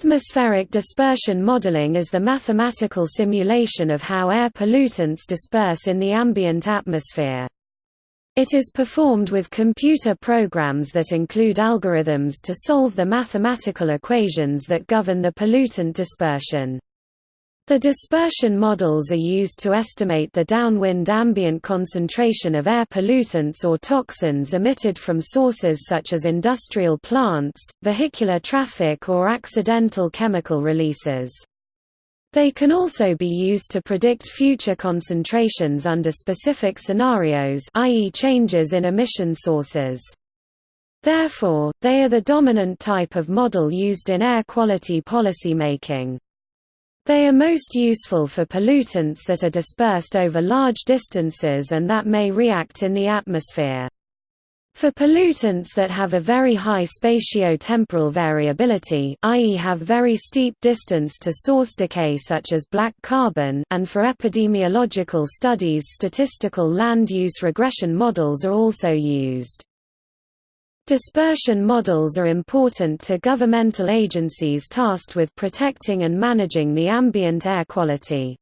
Atmospheric dispersion modeling is the mathematical simulation of how air pollutants disperse in the ambient atmosphere. It is performed with computer programs that include algorithms to solve the mathematical equations that govern the pollutant dispersion. The dispersion models are used to estimate the downwind ambient concentration of air pollutants or toxins emitted from sources such as industrial plants, vehicular traffic or accidental chemical releases. They can also be used to predict future concentrations under specific scenarios i.e. changes in emission sources. Therefore, they are the dominant type of model used in air quality policymaking. They are most useful for pollutants that are dispersed over large distances and that may react in the atmosphere. For pollutants that have a very high spatio-temporal variability i.e. have very steep distance to source decay such as black carbon and for epidemiological studies statistical land use regression models are also used. Dispersion models are important to governmental agencies tasked with protecting and managing the ambient air quality.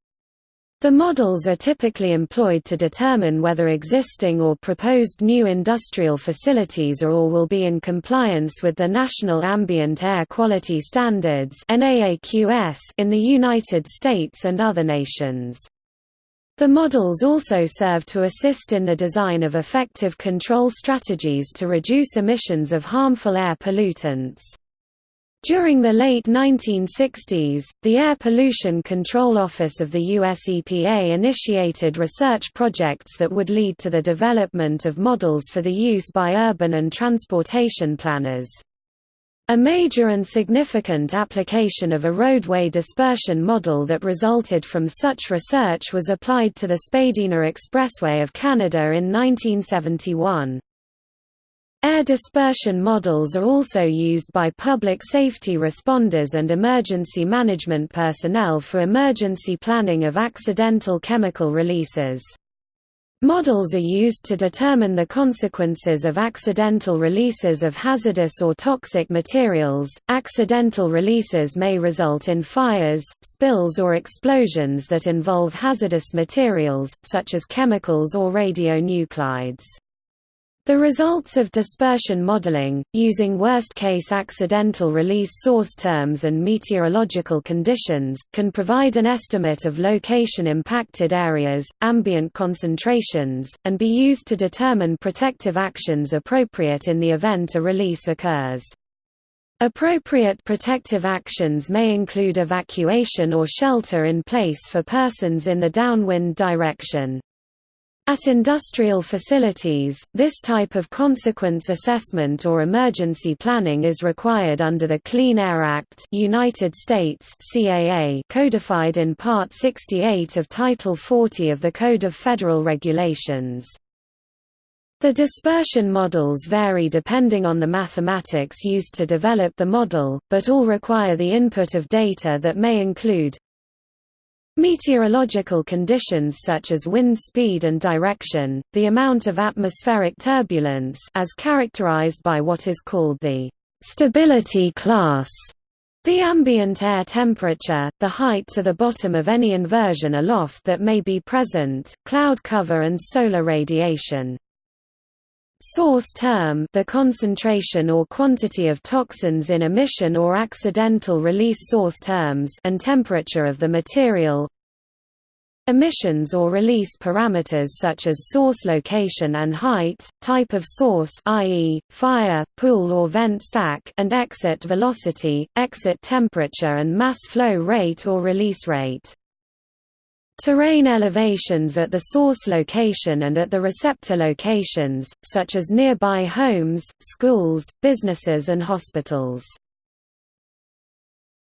The models are typically employed to determine whether existing or proposed new industrial facilities are or will be in compliance with the National Ambient Air Quality Standards in the United States and other nations. The models also serve to assist in the design of effective control strategies to reduce emissions of harmful air pollutants. During the late 1960s, the Air Pollution Control Office of the US EPA initiated research projects that would lead to the development of models for the use by urban and transportation planners. A major and significant application of a roadway dispersion model that resulted from such research was applied to the Spadina Expressway of Canada in 1971. Air dispersion models are also used by public safety responders and emergency management personnel for emergency planning of accidental chemical releases. Models are used to determine the consequences of accidental releases of hazardous or toxic materials. Accidental releases may result in fires, spills, or explosions that involve hazardous materials, such as chemicals or radionuclides. The results of dispersion modeling, using worst-case accidental release source terms and meteorological conditions, can provide an estimate of location-impacted areas, ambient concentrations, and be used to determine protective actions appropriate in the event a release occurs. Appropriate protective actions may include evacuation or shelter in place for persons in the downwind direction. At industrial facilities, this type of consequence assessment or emergency planning is required under the Clean Air Act United States CAA codified in Part 68 of Title 40 of the Code of Federal Regulations. The dispersion models vary depending on the mathematics used to develop the model, but all require the input of data that may include Meteorological conditions such as wind speed and direction, the amount of atmospheric turbulence as characterized by what is called the stability class, the ambient air temperature, the height to the bottom of any inversion aloft that may be present, cloud cover and solar radiation. Source term the concentration or quantity of toxins in emission or accidental release source terms and temperature of the material Emissions or release parameters such as source location and height, type of source i.e., fire, pool or vent stack and exit velocity, exit temperature and mass flow rate or release rate. Terrain elevations at the source location and at the receptor locations, such as nearby homes, schools, businesses and hospitals.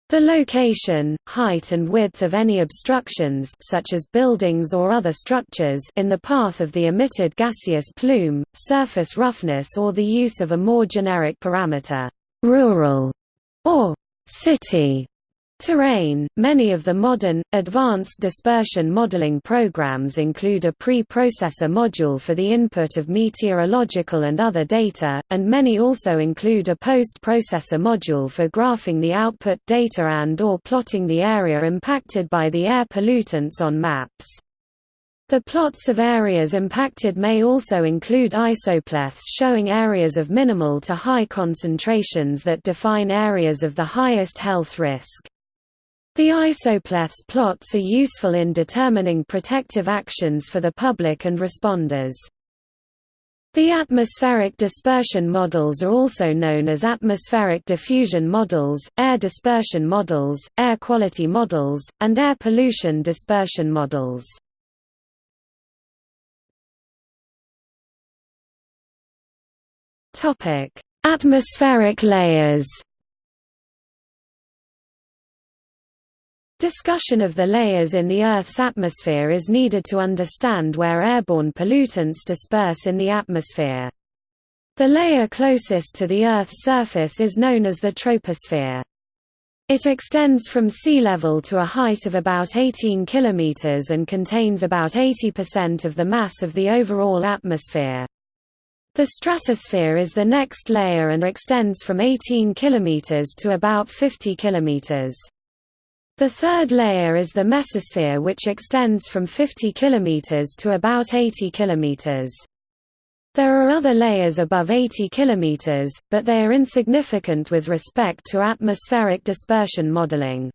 The location, height and width of any obstructions such as buildings or other structures in the path of the emitted gaseous plume, surface roughness or the use of a more generic parameter, rural or city Terrain Many of the modern, advanced dispersion modeling programs include a pre-processor module for the input of meteorological and other data, and many also include a post-processor module for graphing the output data and or plotting the area impacted by the air pollutants on maps. The plots of areas impacted may also include isopleths showing areas of minimal to high concentrations that define areas of the highest health risk. The isopleths plots are useful in determining protective actions for the public and responders. The atmospheric dispersion models are also known as atmospheric diffusion models, air dispersion models, air quality models, and air pollution dispersion models. Atmospheric layers Discussion of the layers in the Earth's atmosphere is needed to understand where airborne pollutants disperse in the atmosphere. The layer closest to the Earth's surface is known as the troposphere. It extends from sea level to a height of about 18 km and contains about 80% of the mass of the overall atmosphere. The stratosphere is the next layer and extends from 18 km to about 50 km. The third layer is the mesosphere which extends from 50 km to about 80 km. There are other layers above 80 km, but they are insignificant with respect to atmospheric dispersion modeling.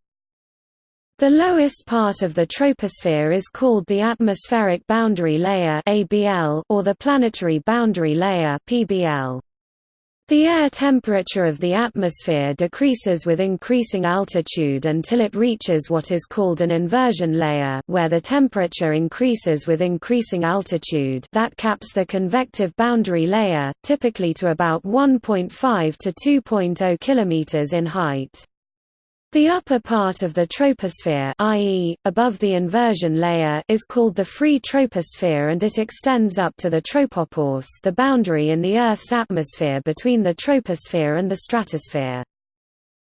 The lowest part of the troposphere is called the atmospheric boundary layer or the planetary boundary layer PBL. The air temperature of the atmosphere decreases with increasing altitude until it reaches what is called an inversion layer where the temperature increases with increasing altitude that caps the convective boundary layer, typically to about 1.5 to 2.0 km in height. The upper part of the troposphere i.e., above the inversion layer is called the free troposphere and it extends up to the tropopause the boundary in the Earth's atmosphere between the troposphere and the stratosphere.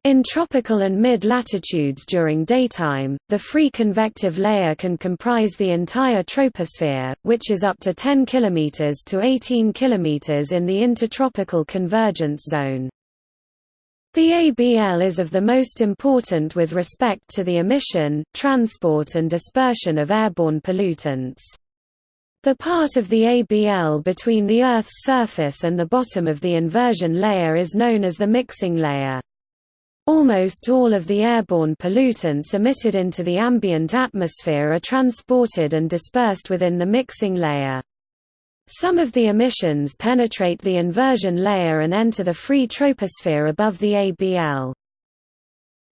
In tropical and mid-latitudes during daytime, the free convective layer can comprise the entire troposphere, which is up to 10 km to 18 km in the intertropical convergence zone. The ABL is of the most important with respect to the emission, transport and dispersion of airborne pollutants. The part of the ABL between the Earth's surface and the bottom of the inversion layer is known as the mixing layer. Almost all of the airborne pollutants emitted into the ambient atmosphere are transported and dispersed within the mixing layer. Some of the emissions penetrate the inversion layer and enter the free troposphere above the ABL.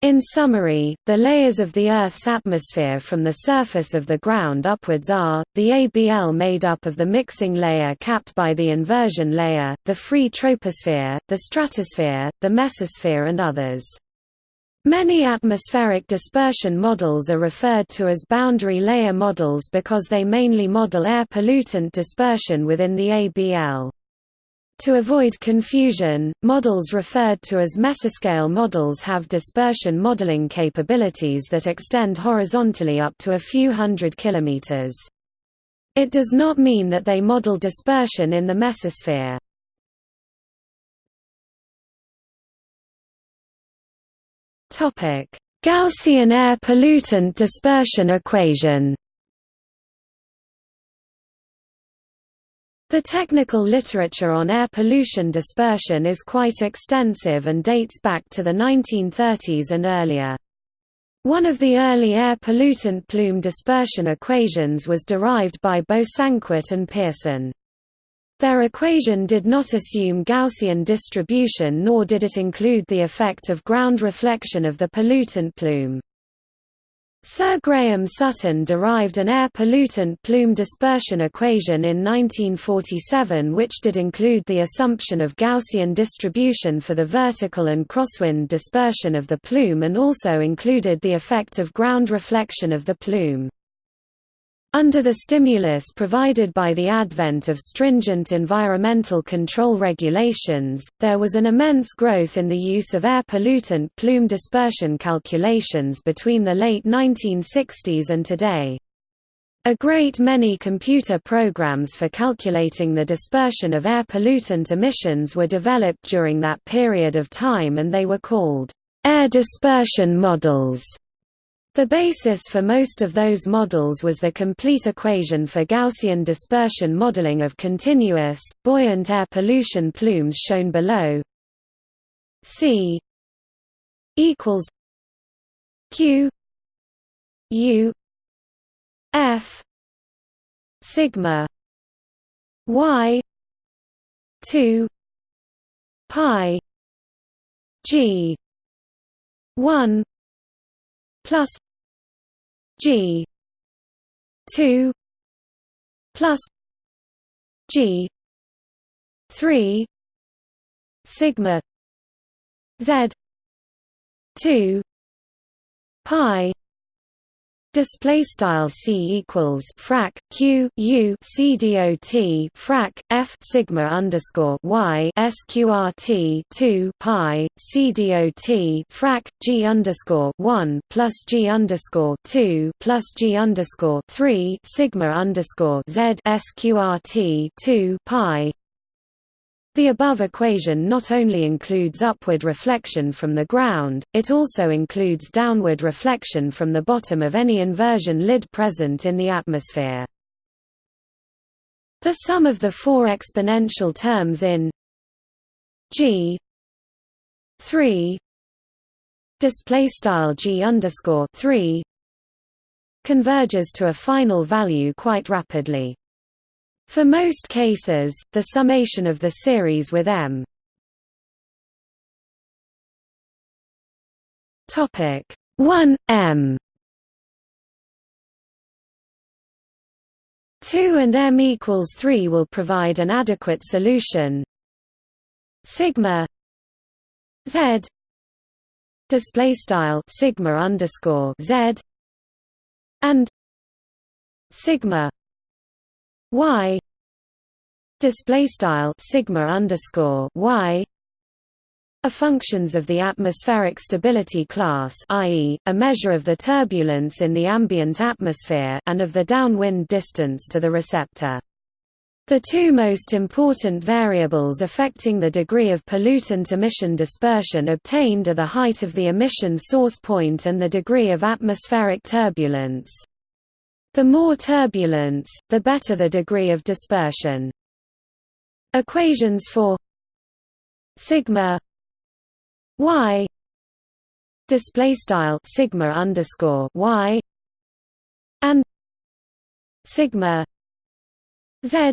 In summary, the layers of the Earth's atmosphere from the surface of the ground upwards are, the ABL made up of the mixing layer capped by the inversion layer, the free troposphere, the stratosphere, the mesosphere and others. Many atmospheric dispersion models are referred to as boundary layer models because they mainly model air pollutant dispersion within the ABL. To avoid confusion, models referred to as mesoscale models have dispersion modeling capabilities that extend horizontally up to a few hundred kilometers. It does not mean that they model dispersion in the mesosphere. Gaussian air pollutant dispersion equation The technical literature on air pollution dispersion is quite extensive and dates back to the 1930s and earlier. One of the early air pollutant plume dispersion equations was derived by Bosanquet and Pearson. Their equation did not assume Gaussian distribution nor did it include the effect of ground reflection of the pollutant plume. Sir Graham Sutton derived an air pollutant plume dispersion equation in 1947 which did include the assumption of Gaussian distribution for the vertical and crosswind dispersion of the plume and also included the effect of ground reflection of the plume. Under the stimulus provided by the advent of stringent environmental control regulations, there was an immense growth in the use of air pollutant plume dispersion calculations between the late 1960s and today. A great many computer programs for calculating the dispersion of air pollutant emissions were developed during that period of time and they were called air dispersion models. The basis for most of those models was the complete equation for Gaussian dispersion modeling of continuous, buoyant air pollution plumes shown below. C equals Q U F sigma Y two pi G one plus G two plus G three sigma Z two pi Display style c equals frac q u c dot frac f sigma underscore y sqrt two pi c dot frac g underscore one plus g underscore two plus g underscore three sigma underscore z sqrt two pi the above equation not only includes upward reflection from the ground, it also includes downward reflection from the bottom of any inversion lid present in the atmosphere. The sum of the four exponential terms in g 3 display style g underscore 3 converges to a final value quite rapidly. For most cases, the summation of the series with m. Topic. 1 m. 2 and m equals 3 will provide an adequate solution. Sigma z display style sigma underscore z and sigma y display style sigma underscore y are functions of the atmospheric stability class i.e., a measure of the turbulence in the ambient atmosphere and of the downwind distance to the receptor. The two most important variables affecting the degree of pollutant emission dispersion obtained are the height of the emission source point and the degree of atmospheric turbulence. The more turbulence, the better the degree of dispersion. Equations for sigma y display style sigma underscore y and sigma z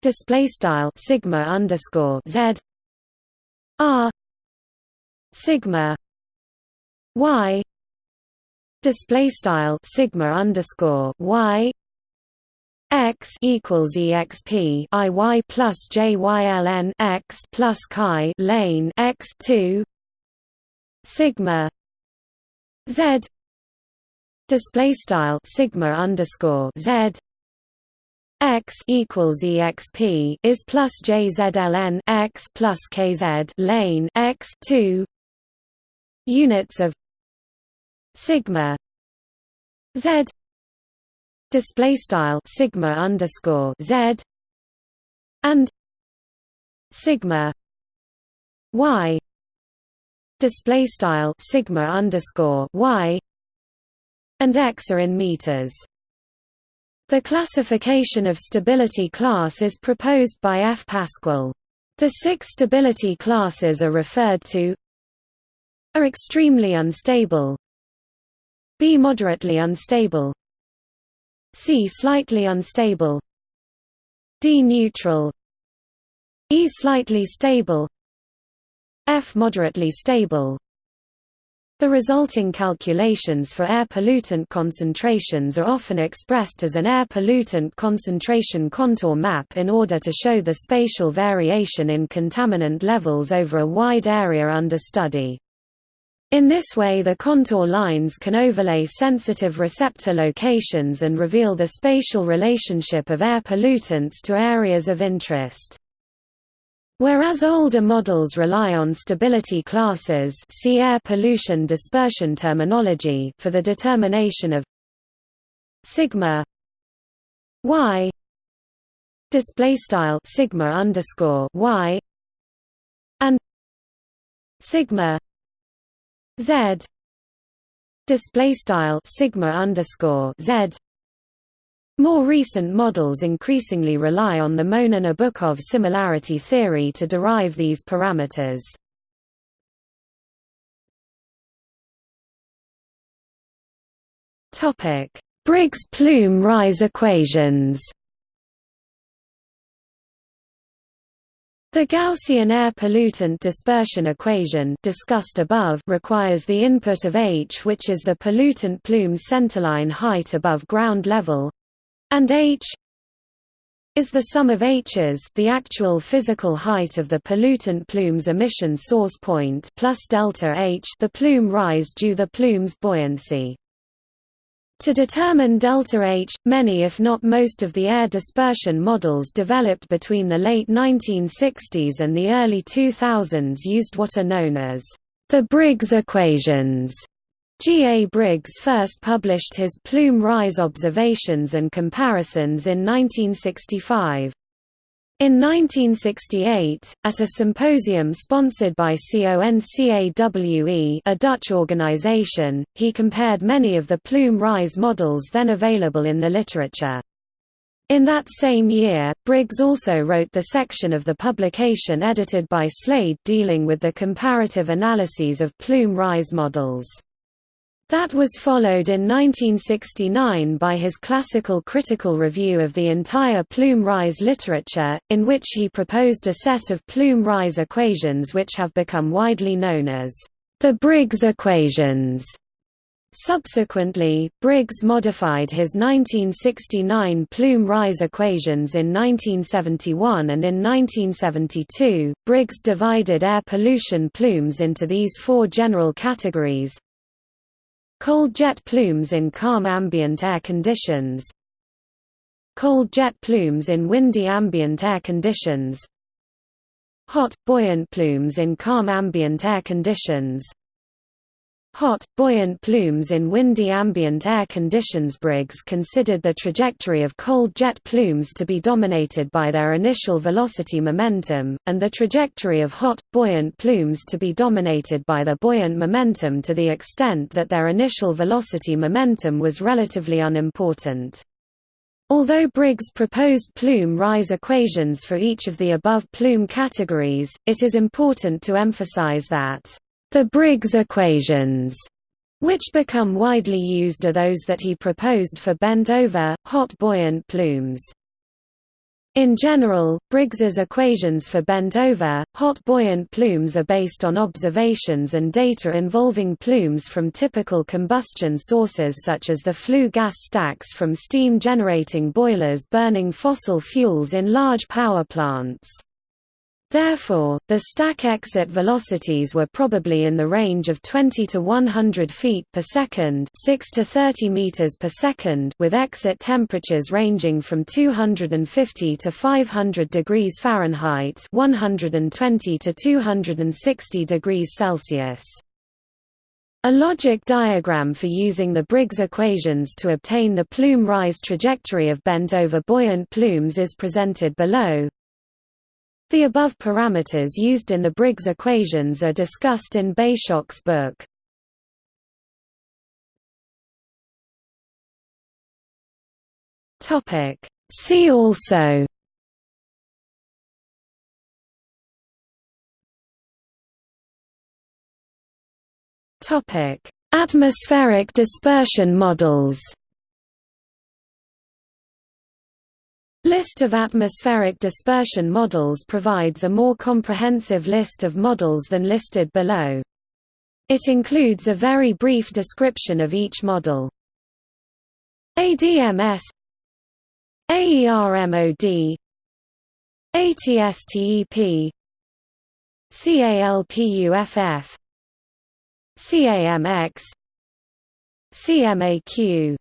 display style sigma underscore z are sigma y display style sigma underscore y x equals exp i y plus j y l n x plus chi lane x two sigma z. Display style sigma underscore z x equals exp is plus jzln x plus kz lane x two units of sigma z display style sigma underscore z and sigma y display style sigma underscore y and x are in meters. The classification of stability class is proposed by F. Pasquill. The six stability classes are referred to are extremely unstable B moderately unstable C slightly unstable D neutral E slightly stable F moderately stable the resulting calculations for air pollutant concentrations are often expressed as an air pollutant concentration contour map in order to show the spatial variation in contaminant levels over a wide area under study. In this way the contour lines can overlay sensitive receptor locations and reveal the spatial relationship of air pollutants to areas of interest. Whereas older models rely on stability classes see air pollution dispersion terminology for the determination of sigma y display style sigma underscore y and sigma Z display style sigma underscore Z more recent models increasingly rely on the Monin-Obukhov similarity theory to derive these parameters. Topic: Briggs plume rise equations. The Gaussian air pollutant dispersion equation discussed above requires the input of h which is the pollutant plume's centerline height above ground level and h is the sum of h's the actual physical height of the pollutant plume's emission source point plus delta h the plume rise due the plume's buoyancy. To determine delta H, many if not most of the air dispersion models developed between the late 1960s and the early 2000s used what are known as the Briggs equations. G. A. Briggs first published his plume rise observations and comparisons in 1965. In 1968, at a symposium sponsored by CONCAWE a Dutch organization, he compared many of the plume rise models then available in the literature. In that same year, Briggs also wrote the section of the publication edited by Slade dealing with the comparative analyses of plume rise models. That was followed in 1969 by his classical critical review of the entire plume rise literature, in which he proposed a set of plume rise equations which have become widely known as the Briggs equations. Subsequently, Briggs modified his 1969 plume rise equations in 1971 and in 1972, Briggs divided air pollution plumes into these four general categories Cold jet plumes in calm ambient air conditions. Cold jet plumes in windy ambient air conditions. Hot, buoyant plumes in calm ambient air conditions Hot, buoyant plumes in windy ambient air conditions Briggs considered the trajectory of cold jet plumes to be dominated by their initial velocity momentum, and the trajectory of hot, buoyant plumes to be dominated by the buoyant momentum to the extent that their initial velocity momentum was relatively unimportant. Although Briggs proposed plume rise equations for each of the above plume categories, it is important to emphasize that the Briggs equations, which become widely used are those that he proposed for bent-over, hot buoyant plumes. In general, Briggs's equations for bent-over, hot buoyant plumes are based on observations and data involving plumes from typical combustion sources such as the flue gas stacks from steam-generating boilers burning fossil fuels in large power plants. Therefore, the stack exit velocities were probably in the range of 20 to 100 feet per second, 6 to 30 meters per second, with exit temperatures ranging from 250 to 500 degrees Fahrenheit, 120 to 260 degrees Celsius. A logic diagram for using the Briggs equations to obtain the plume rise trajectory of bent-over buoyant plumes is presented below. The above parameters used in the Briggs equations are discussed in Beychok's book. See also. Atmospheric dispersion models List of atmospheric dispersion models provides a more comprehensive list of models than listed below. It includes a very brief description of each model. ADMS AERMOD ATSTEP CALPUFF CAMX CMAQ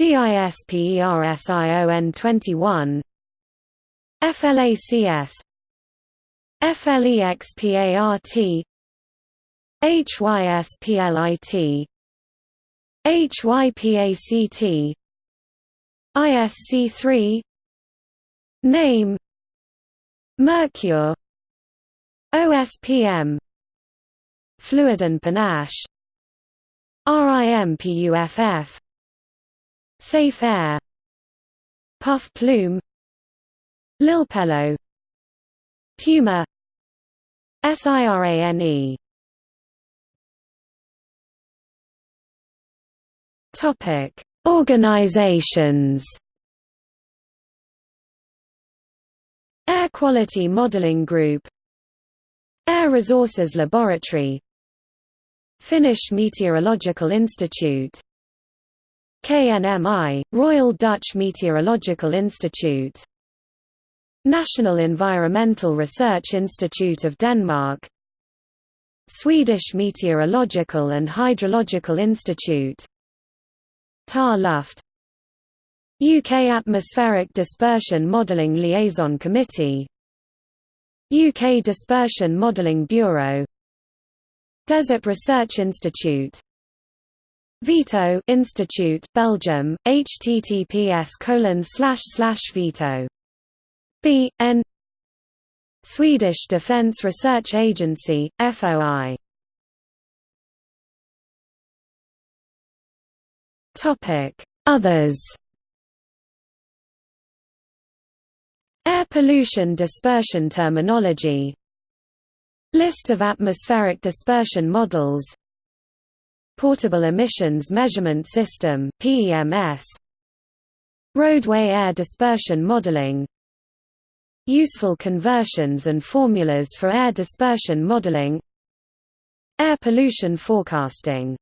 DISPERSION21 FLACS FLEXPART HYSPLIT HYPACT ISC3 Name Mercure OSPM Fluid and Panache RIMPUFF Safe Air Puff Plume Lilpelo Puma SIRANE Topic Organizations. Air Quality Modeling Group Air Resources Laboratory Finnish Meteorological Institute KNMI, Royal Dutch Meteorological Institute. National Environmental Research Institute of Denmark. Swedish Meteorological and Hydrological Institute. TAR Luft. UK Atmospheric Dispersion Modelling Liaison Committee. UK Dispersion Modelling Bureau. Desert Research Institute VITO Institute Belgium https colon slash slash veto. B N Swedish Defence Research Agency FOI Topic. Others Air pollution dispersion terminology. List of atmospheric dispersion models Portable Emissions Measurement System PEMS Roadway air dispersion modeling. Useful conversions and formulas for air dispersion modeling. Air pollution forecasting